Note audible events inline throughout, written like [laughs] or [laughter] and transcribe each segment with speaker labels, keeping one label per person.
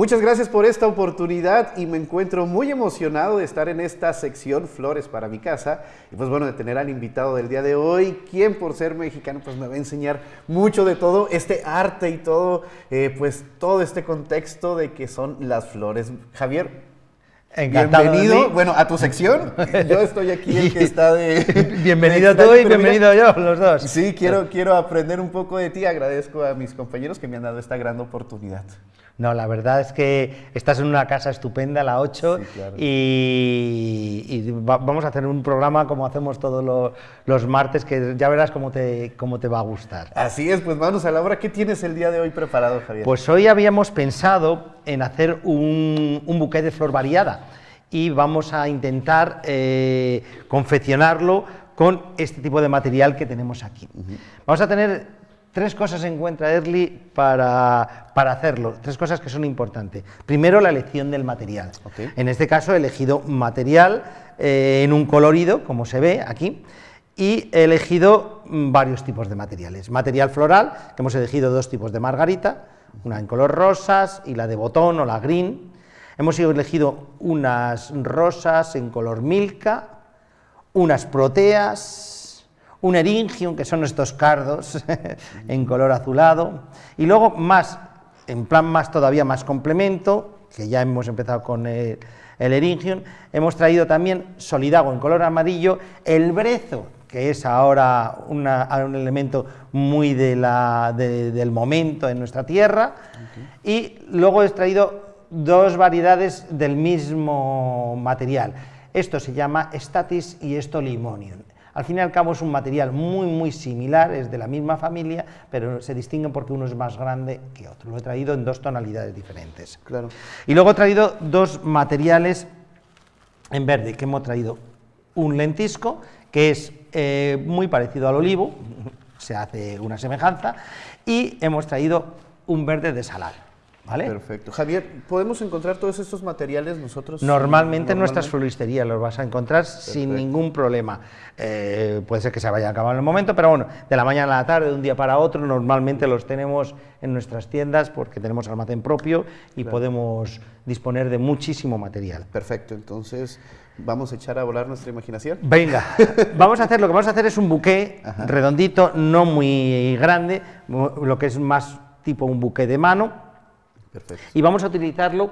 Speaker 1: Muchas gracias por esta oportunidad y me encuentro muy emocionado de estar en esta sección Flores para mi casa y pues bueno, de tener al invitado del día de hoy, quien por ser mexicano pues me va a enseñar mucho de todo este arte y todo, eh, pues todo este contexto de que son las flores. Javier, Bienvenido, bueno, a tu sección. Yo estoy aquí el que [laughs] está de...
Speaker 2: bienvenido tú y bienvenido yo, los dos.
Speaker 1: Sí, quiero, quiero aprender un poco de ti. Agradezco a mis compañeros que me han dado esta gran oportunidad.
Speaker 2: No, la verdad es que estás en una casa estupenda, la 8, y, vamos a hacer un programa como hacemos todos los, martes, que ya verás cómo te, cómo te va a gustar.
Speaker 1: Así es, pues vamos a la hora. ¿Qué tienes el día de hoy preparado, Javier?
Speaker 2: Pues hoy habíamos pensado en hacer un, un buqué de flor variada y vamos a intentar eh, confeccionarlo con este tipo de material que tenemos aquí. Vamos a tener tres cosas en cuenta, Erly, para, para, hacerlo, tres cosas que son importantes. Primero, la elección del material. En este caso he elegido material eh, en un colorido, como se ve aquí, y he elegido mm, varios tipos de materiales. Material floral, que hemos elegido dos tipos de margarita, una en color rosas y la de botón o la green. Hemos elegido unas rosas en color milka, unas proteas, un eringium, que son estos cardos [laughs] en color azulado, y luego más, en plan más todavía más complemento, que ya hemos empezado con el, eringium, hemos traído también solidago en color amarillo, el brezo, que es ahora un elemento muy del momento en nuestra tierra, y luego he traído dos variedades del mismo material. Esto se llama Statis y esto Limonium. Al fin y al cabo es un material muy muy similar, es de la misma familia, pero se distinguen porque uno es más grande que otro. Lo he traído en dos tonalidades diferentes.
Speaker 1: Claro.
Speaker 2: Y luego he traído dos materiales en verde, que hemos traído un lentisco, que es eh, muy parecido al olivo, [laughs] se hace una semejanza, y hemos traído un verde de salar.
Speaker 1: Perfecto. Javier, ¿podemos encontrar todos estos materiales nosotros?
Speaker 2: Normalmente, en nuestras floristerías los vas a encontrar sin ningún problema. Eh, puede ser que se vaya a acabar en el momento, pero bueno, de la mañana a la tarde, de un día para otro, normalmente los tenemos en nuestras tiendas porque tenemos almacén propio y podemos disponer de muchísimo material.
Speaker 1: Perfecto, entonces vamos a echar a volar nuestra imaginación.
Speaker 2: Venga, [laughs] vamos a hacer, lo que vamos a hacer es un buqué redondito, no muy grande, lo que es más tipo un buqué de mano, y vamos a utilizarlo,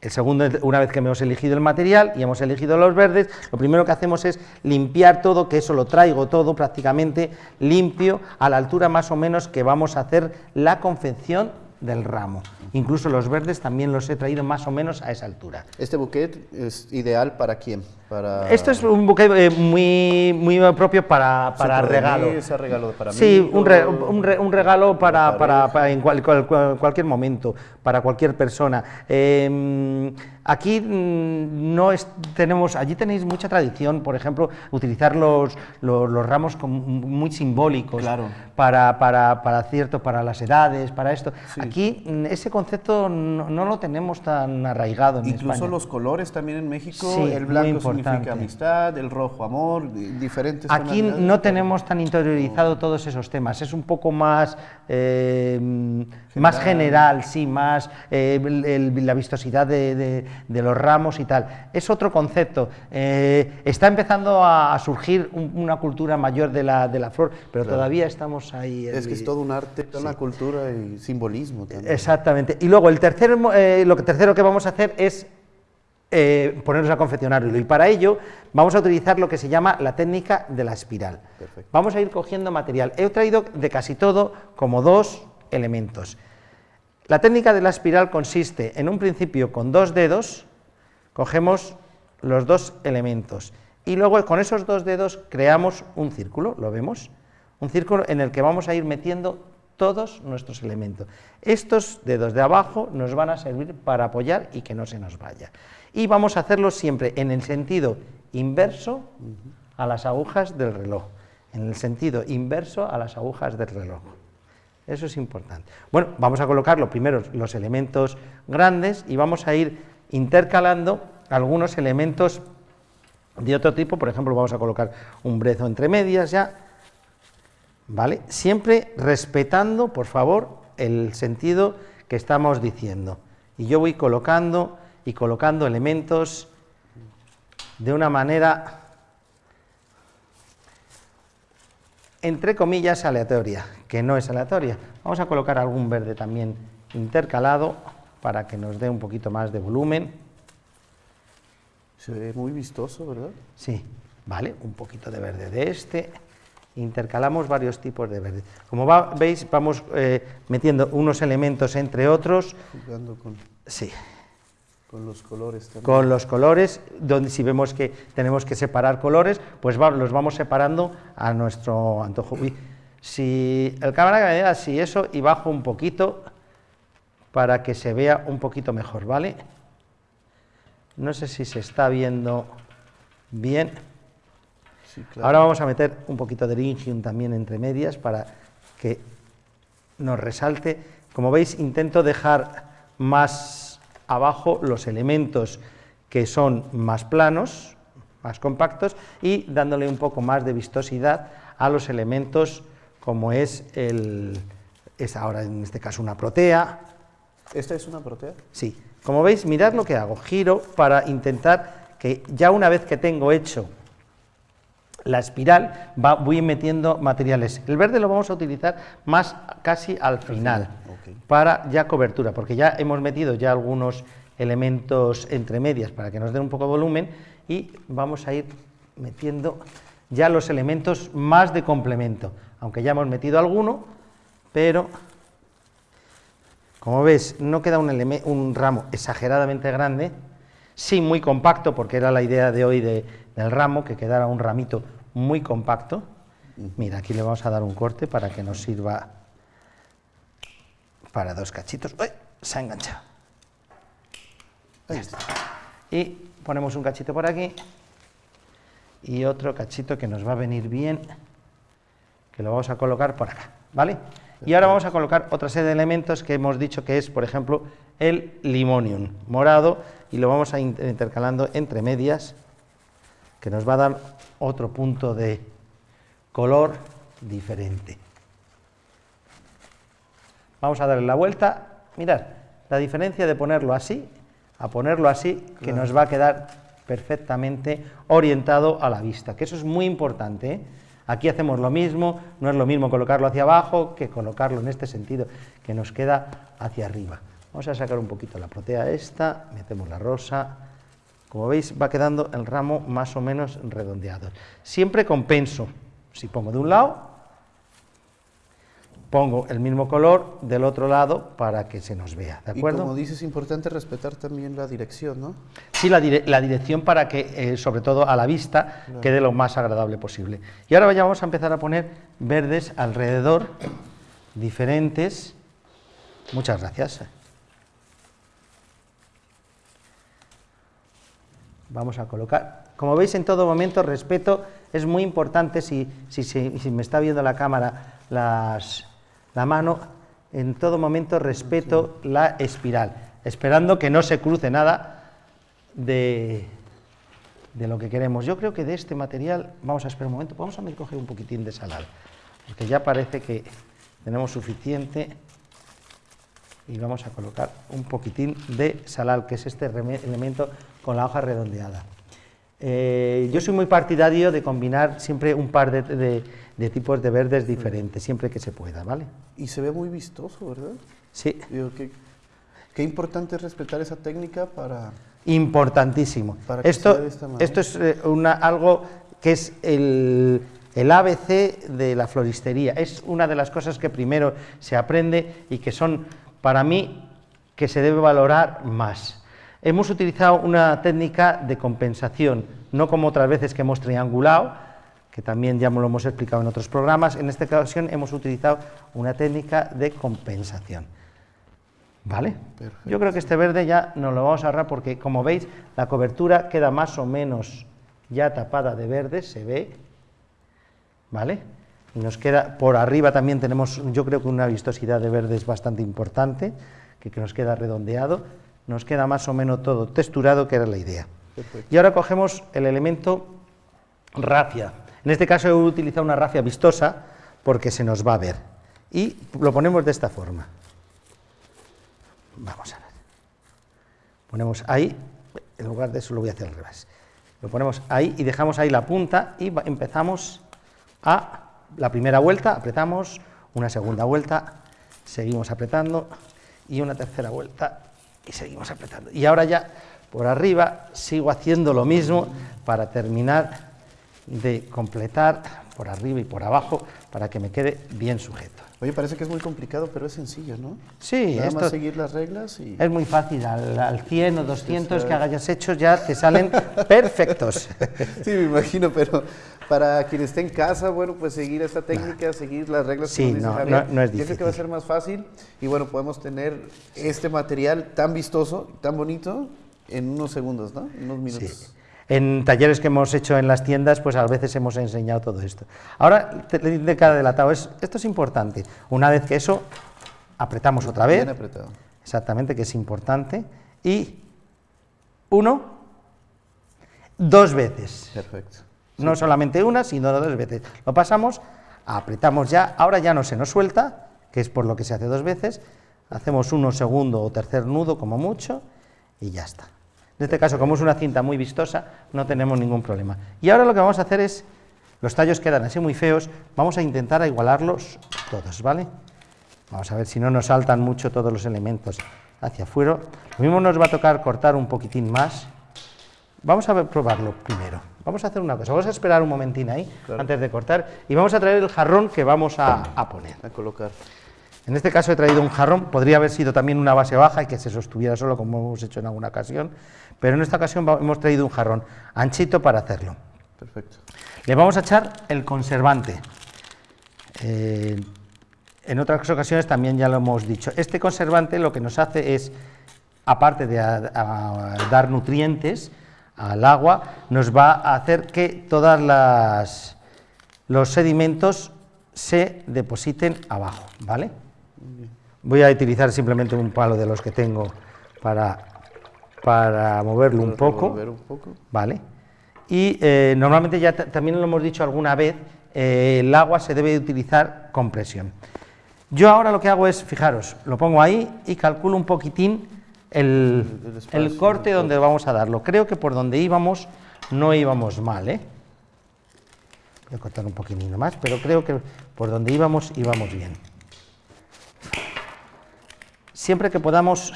Speaker 2: el segundo, una vez que hemos elegido el material y hemos elegido los verdes, lo primero que hacemos es limpiar todo, que eso lo traigo todo prácticamente limpio, a la altura más o menos que vamos a hacer la confección del ramo. Incluso los verdes también los he traído más o menos a esa altura.
Speaker 1: ¿Este bouquet es ideal para quién? Para...
Speaker 2: Esto es un bouquet eh, muy, muy propio para, para regalo.
Speaker 1: Ese regalo para
Speaker 2: sí, mí, un, un, regalo para, para, en cualquier momento, para cualquier persona. Em, aquí mm, no es, tenemos, allí tenéis mucha tradición, por ejemplo, utilizar los, los, ramos muy simbólicos
Speaker 1: claro.
Speaker 2: para, para, para, cierto, para las edades, para esto. Aquí mm, ese concepto no, lo tenemos tan arraigado en
Speaker 1: Incluso los colores también en México, el blanco significa amistad, el rojo amor, diferentes
Speaker 2: Aquí no tenemos tan interiorizado todos esos temas, es un poco más, eh, más general, sí, más eh, la vistosidad de, los ramos y tal. Es otro concepto. Eh, está empezando a, surgir una cultura mayor de la, de la flor, pero todavía estamos ahí.
Speaker 1: Es que es todo un arte, toda una cultura y simbolismo también.
Speaker 2: Exactamente. Y luego el tercer, lo que tercero que vamos a hacer es eh, ponernos a confeccionarlo. Y para ello vamos a utilizar lo que se llama la técnica de la espiral. Vamos a ir cogiendo material. He traído de casi todo como dos elementos. La técnica de la espiral consiste en un principio con dos dedos, cogemos los dos elementos y luego con esos dos dedos creamos un círculo, ¿lo vemos? Un círculo en el que vamos a ir metiendo todos nuestros elementos. Estos dedos de abajo nos van a servir para apoyar y que no se nos vaya y vamos a hacerlo siempre en el sentido inverso a las agujas del reloj, en el sentido inverso a las agujas del reloj. Eso es importante. Bueno, vamos a colocar primero los elementos grandes y vamos a ir intercalando algunos elementos de otro tipo, por ejemplo, vamos a colocar un brezo entre medias ya, ¿vale? Siempre respetando, por favor, el sentido que estamos diciendo y yo voy colocando y colocando elementos de una manera, entre comillas, aleatoria, que no es aleatoria. Vamos a colocar algún verde también intercalado para que nos dé un poquito más de volumen.
Speaker 1: Se ve muy vistoso, ¿verdad?
Speaker 2: Sí, vale, un poquito de verde de este. Intercalamos varios tipos de verde. Como veis, vamos eh, metiendo unos elementos entre otros.
Speaker 1: Jugando con...
Speaker 2: Sí.
Speaker 1: Con los colores también.
Speaker 2: Con los colores, donde si vemos que tenemos que separar colores, pues los vamos separando a nuestro antojo. si el cámara que me da así eso y bajo un poquito para que se vea un poquito mejor, ¿vale? No sé si se está viendo bien. Ahora vamos a meter un poquito de Lingium también entre medias para que nos resalte. Como veis, intento dejar más abajo los elementos que son más planos, más compactos, y dándole un poco más de vistosidad a los elementos como es el, es ahora en este caso una protea.
Speaker 1: ¿Esta es una protea?
Speaker 2: Sí. Como veis, mirad lo que hago. Giro para intentar que ya una vez que tengo hecho la espiral, va, voy metiendo materiales. El verde lo vamos a utilizar más casi al final, para ya cobertura, porque ya hemos metido ya algunos elementos entre medias para que nos den un poco de volumen y vamos a ir metiendo ya los elementos más de complemento, aunque ya hemos metido alguno, pero como ves no queda un, un ramo exageradamente grande, sí muy compacto, porque era la idea de hoy del ramo, que quedara un ramito muy compacto. Mira, aquí le vamos a dar un corte para que nos sirva para dos cachitos. ¡Uy! Se ha enganchado. Y ponemos un cachito por aquí y otro cachito que nos va a venir bien, que lo vamos a colocar por acá, ¿vale? Y ahora vamos a colocar otra serie de elementos que hemos dicho que es, por ejemplo, el limonium morado, y lo vamos a intercalando entre medias, que nos va a dar otro punto de color diferente. Vamos a darle la vuelta, mirad, la diferencia de ponerlo así a ponerlo así, que nos va a quedar perfectamente orientado a la vista, que eso es muy importante. ¿eh? Aquí hacemos lo mismo, no es lo mismo colocarlo hacia abajo que colocarlo en este sentido, que nos queda hacia arriba. Vamos a sacar un poquito la protea esta, metemos la rosa, como veis va quedando el ramo más o menos redondeado. Siempre compenso, si pongo de un lado, pongo el mismo color del otro lado para que se nos vea, ¿de acuerdo?
Speaker 1: Y como dices, es importante respetar también la dirección, ¿no?
Speaker 2: Sí, la, dirección para que, eh, sobre todo a la vista, quede lo más agradable posible. Y ahora ya vamos a empezar a poner verdes alrededor, diferentes. Muchas gracias. Vamos a colocar. Como veis, en todo momento, respeto, es muy importante, si, si, me está viendo la cámara, la mano, en todo momento respeto la espiral, esperando que no se cruce nada de, de lo que queremos. Yo creo que de este material, vamos a esperar un momento, vamos a coger un poquitín de salal, porque ya parece que tenemos suficiente y vamos a colocar un poquitín de salal, que es este elemento con la hoja redondeada. Eh, yo soy muy partidario de combinar siempre un par de, tipos de verdes diferentes, siempre que se pueda, ¿vale?
Speaker 1: Y se ve muy vistoso, ¿verdad?
Speaker 2: Sí.
Speaker 1: qué, importante es respetar esa técnica para...
Speaker 2: Importantísimo. esto, esto es eh, una, algo que es el, el ABC de la floristería. Es una de las cosas que primero se aprende y que son para mí que se debe valorar más. Hemos utilizado una técnica de compensación, no como otras veces que hemos triangulado, que también ya lo hemos explicado en otros programas, en esta ocasión hemos utilizado una técnica de compensación. ¿Vale? Yo creo que este verde ya nos lo vamos a ahorrar porque, como veis, la cobertura queda más o menos ya tapada de verde, se ve, ¿vale? Y nos queda, por arriba también tenemos, yo creo que una vistosidad de verdes bastante importante, que, nos queda redondeado, nos queda más o menos todo texturado, que era la idea. Y ahora cogemos el elemento rafia. En este caso he utilizado una rafia vistosa porque se nos va a ver. Y lo ponemos de esta forma. Vamos a ver. Ponemos ahí, en lugar de eso lo voy a hacer al revés. Lo ponemos ahí y dejamos ahí la punta y empezamos a la primera vuelta, apretamos, una segunda vuelta, seguimos apretando y una tercera vuelta y seguimos apretando. Y ahora ya por arriba sigo haciendo lo mismo para terminar de completar por arriba y por abajo para que me quede bien sujeto.
Speaker 1: Oye, parece que es muy complicado, pero es sencillo, ¿no?
Speaker 2: Sí,
Speaker 1: Nada más seguir las reglas y...
Speaker 2: Es muy fácil, al, 100 o 200 que hayas hecho ya te salen [laughs] perfectos.
Speaker 1: Sí, me imagino, pero para quien esté en casa, bueno, pues seguir esta técnica, seguir las reglas
Speaker 2: sí, no, no, es difícil. Yo
Speaker 1: creo que va a ser más fácil y bueno, podemos tener este material tan vistoso, tan bonito, en unos segundos, ¿no? En unos minutos. Sí.
Speaker 2: En talleres que hemos hecho en las tiendas, pues a veces hemos enseñado todo esto. Ahora, de cada delatado, es, esto es importante. Una vez que eso, apretamos otra vez.
Speaker 1: Bien apretado.
Speaker 2: Exactamente, que es importante. Y uno, dos veces.
Speaker 1: Perfecto.
Speaker 2: No solamente una, sino dos veces. Lo pasamos, apretamos ya, ahora ya no se nos suelta, que es por lo que se hace dos veces. Hacemos uno segundo o tercer nudo como mucho y ya está. En este caso, como es una cinta muy vistosa, no tenemos ningún problema. Y ahora lo que vamos a hacer es, los tallos quedan así muy feos, vamos a intentar igualarlos todos, ¿vale? Vamos a ver si no nos saltan mucho todos los elementos hacia afuera. Lo mismo nos va a tocar cortar un poquitín más. Vamos a probarlo primero. Vamos a hacer una cosa, vamos a esperar un momentín ahí, antes de cortar, y vamos a traer el jarrón que vamos a, a poner.
Speaker 1: A colocar.
Speaker 2: En este caso he traído un jarrón, podría haber sido también una base baja y que se sostuviera solo como hemos hecho en alguna ocasión, pero en esta ocasión hemos traído un jarrón anchito para hacerlo.
Speaker 1: Perfecto.
Speaker 2: Le vamos a echar el conservante. Eh, en otras ocasiones también ya lo hemos dicho. Este conservante lo que nos hace es, aparte de dar nutrientes al agua, nos va a hacer que todos los sedimentos se depositen abajo, ¿vale? Voy a utilizar simplemente un palo de los que tengo para, para moverlo un poco,
Speaker 1: un poco.
Speaker 2: ¿vale? Y eh, normalmente ya también lo hemos dicho alguna vez, eh, el agua se debe utilizar con presión. Yo ahora lo que hago es, fijaros, lo pongo ahí y calculo un poquitín el, el corte donde vamos a darlo. Creo que por donde íbamos no íbamos mal, ¿eh? Voy a cortar un poquitito más, pero creo que por donde íbamos íbamos bien siempre que podamos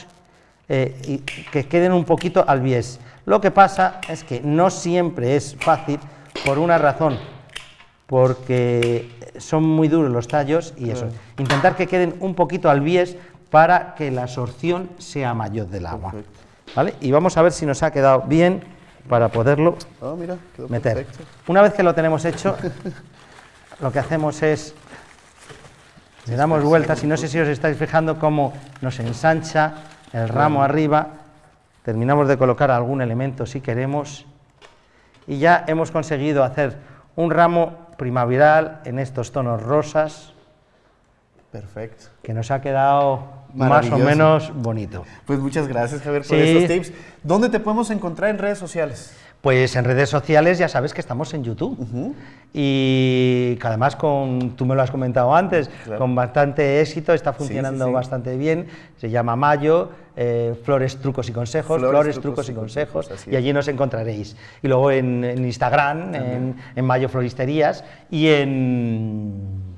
Speaker 2: eh, que queden un poquito al bies. Lo que pasa es que no siempre es fácil por una razón, porque son muy duros los tallos y eso. Intentar que queden un poquito al bies para que la absorción sea mayor del agua. ¿Vale? Y vamos a ver si nos ha quedado bien para poderlo
Speaker 1: oh,
Speaker 2: meter. Una vez que lo tenemos hecho, lo que hacemos es le damos vueltas y no sé si os estáis fijando cómo nos ensancha el ramo arriba, terminamos de colocar algún elemento si queremos. Y ya hemos conseguido hacer un ramo primaveral en estos tonos rosas.
Speaker 1: Perfecto.
Speaker 2: Que nos ha quedado más o menos bonito.
Speaker 1: Pues muchas gracias, Javier, por estos tips. ¿Dónde te podemos encontrar en redes sociales?
Speaker 2: Pues en redes sociales ya sabes que estamos en YouTube y que además con, tú me lo has comentado antes, con bastante éxito, está funcionando bastante bien, se llama Mayo, eh, Flores, Trucos y Consejos, Flores, Trucos, y Consejos, y allí nos encontraréis. Y luego en, Instagram, en, en Mayo Floristerías y en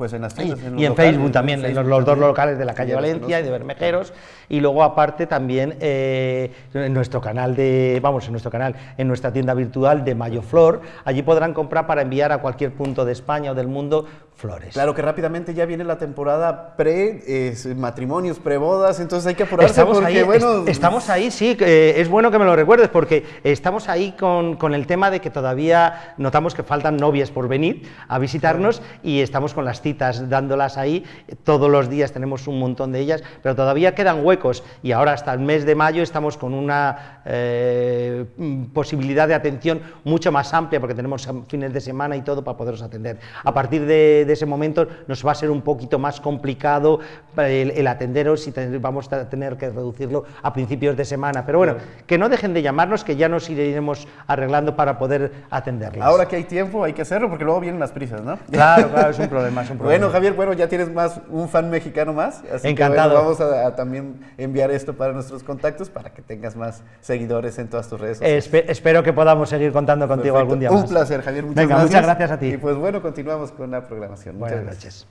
Speaker 1: pues en las tiendas,
Speaker 2: y, en, Facebook también, en los, dos locales de la calle Valencia y de Bermejeros. Y luego aparte también eh, en nuestro canal de, vamos, en nuestro canal, en nuestra tienda virtual de Mayo Flor, allí podrán comprar para enviar a cualquier punto de España o del mundo flores.
Speaker 1: Claro que rápidamente ya viene la temporada pre matrimonios, pre bodas, entonces hay que apurarse
Speaker 2: estamos ahí, bueno... estamos ahí, sí, es bueno que me lo recuerdes porque estamos ahí con, con, el tema de que todavía notamos que faltan novias por venir a visitarnos y estamos con las citas dándolas ahí, todos los días tenemos un montón de ellas, pero todavía quedan huecos y ahora hasta el mes de mayo estamos con una eh, posibilidad de atención mucho más amplia porque tenemos fines de semana y todo para poderos atender. A partir de de ese momento nos va a ser un poquito más complicado el, atenderos y vamos a tener que reducirlo a principios de semana. Pero bueno, que no dejen de llamarnos, que ya nos iremos arreglando para poder atenderlos.
Speaker 1: Ahora que hay tiempo, hay que hacerlo porque luego vienen las prisas, ¿no?
Speaker 2: Claro, claro, es un problema, es un problema.
Speaker 1: Bueno, Javier, bueno, ya tienes más un fan mexicano más.
Speaker 2: Así Encantado.
Speaker 1: Que, vamos a, también enviar esto para nuestros contactos para que tengas más seguidores en todas tus redes sociales.
Speaker 2: espero que podamos seguir contando contigo algún día
Speaker 1: más. Un placer, Javier.
Speaker 2: Muchas Venga,
Speaker 1: gracias.
Speaker 2: muchas gracias a ti.
Speaker 1: Y pues bueno, continuamos con la programación.
Speaker 2: Buenas noches.